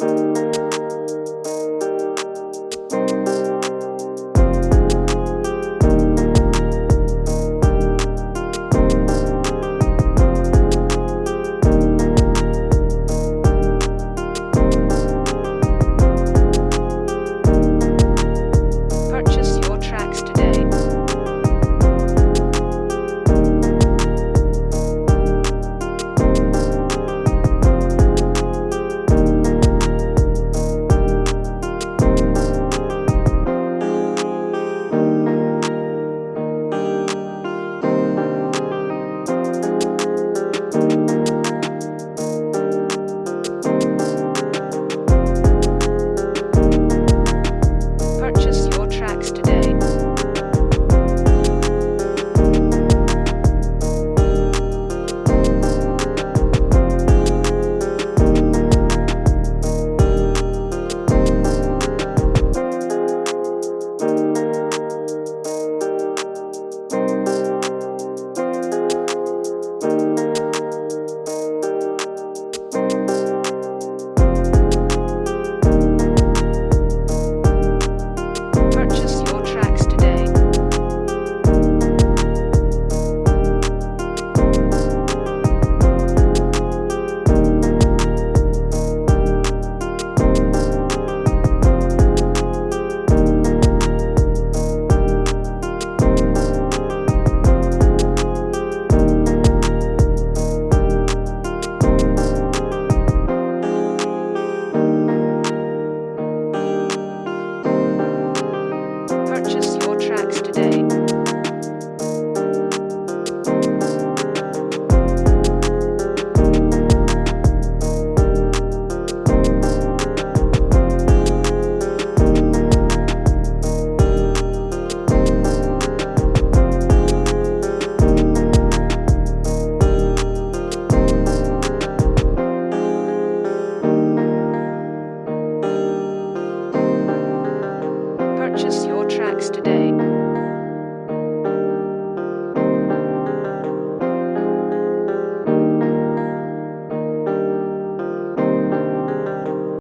Música purchase your tracks today. purchase your tracks today.